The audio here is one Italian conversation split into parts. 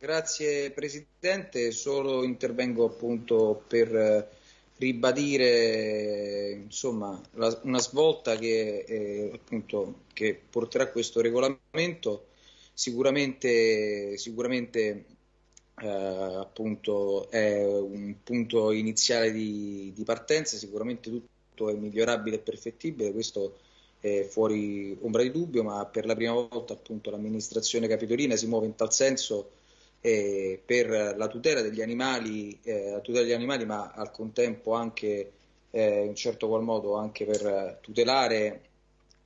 Grazie Presidente, solo intervengo appunto per ribadire insomma, la, una svolta che, eh, appunto, che porterà questo regolamento. Sicuramente, sicuramente eh, appunto è un punto iniziale di, di, partenza, sicuramente tutto è migliorabile e perfettibile, questo è fuori ombra di dubbio, ma per la prima volta l'amministrazione capitolina si muove in tal senso eh, per la tutela degli animali, eh, la tutela degli animali, ma al contempo anche eh, in certo qual modo anche per tutelare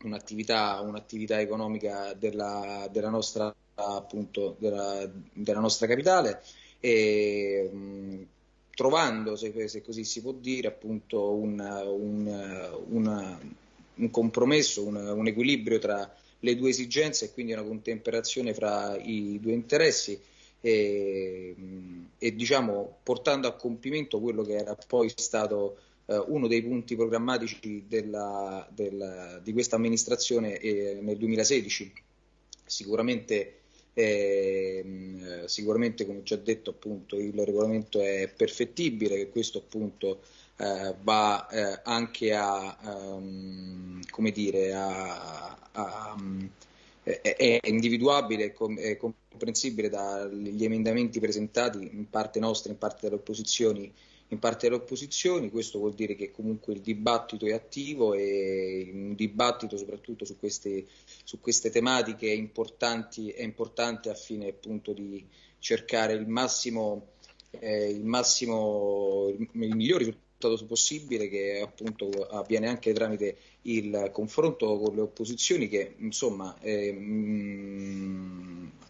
un'attività, un'attività economica della, della, nostra, appunto, della, della nostra capitale. E mh, trovando, se, se, così si può dire, appunto un, un, un, un compromesso, un, equilibrio tra le due esigenze e quindi una contemperazione fra i due interessi e, e diciamo, portando a compimento quello che era poi stato eh, uno dei punti programmatici della, della, di questa amministrazione eh, nel 2016. Sicuramente, eh, sicuramente, come già detto, appunto, il regolamento è perfettibile, che questo appunto eh, va eh, anche a, um, come dire, a, a um, è individuabile e comprensibile dagli emendamenti presentati in parte nostra, in parte delle opposizioni, in parte delle opposizioni, questo vuol dire che comunque il dibattito è attivo e un dibattito soprattutto su queste, su queste tematiche è, è importante a fine appunto di cercare il massimo, eh, il, massimo il, il migliore risultato possibile che appunto avviene anche tramite il confronto con le opposizioni che insomma eh,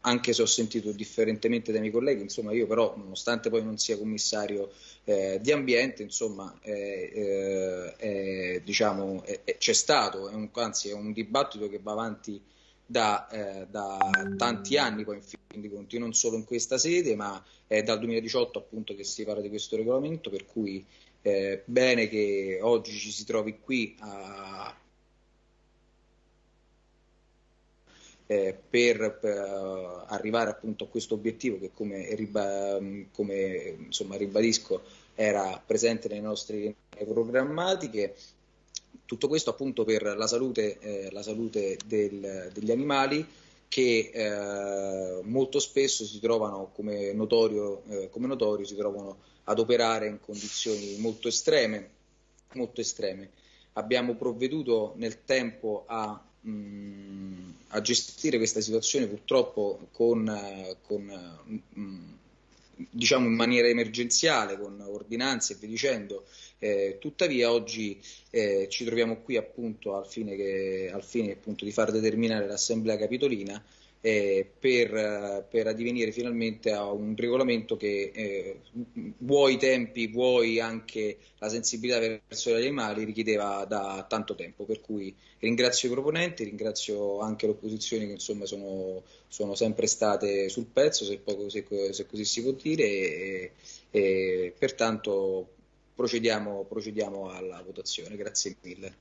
anche se ho sentito differentemente dai miei colleghi insomma io però nonostante poi non sia commissario eh, di ambiente insomma eh, diciamo c'è stato è un, anzi è un dibattito che va avanti da, eh, da, tanti anni poi in fin di conti, non solo in questa sede, ma è dal 2018 appunto che si parla di questo regolamento, per cui eh, bene che oggi ci si trovi qui a, eh, per, per, arrivare appunto a questo obiettivo che come, come insomma, ribadisco era presente nei nostri programmatiche. Tutto questo appunto per la salute, eh, la salute del, degli animali che eh, molto spesso si trovano come notorio, eh, come notorio si trovano ad operare in condizioni molto estreme, molto estreme. Abbiamo provveduto nel tempo a, mh, mm, a gestire questa situazione purtroppo con, con mh, mm, diciamo in maniera emergenziale, con ordinanze e via dicendo. Eh, tuttavia oggi eh, ci troviamo qui appunto al fine, che, al fine appunto, di far determinare l'Assemblea Capitolina eh, per, per, addivenire finalmente a un regolamento che eh, vuoi i tempi, vuoi anche la sensibilità verso gli animali richiedeva da tanto tempo. Per cui ringrazio i proponenti, ringrazio anche le opposizioni che insomma sono, sono sempre state sul pezzo, se, poco, se, se così si può dire, e, e pertanto procediamo, procediamo alla votazione. Grazie mille.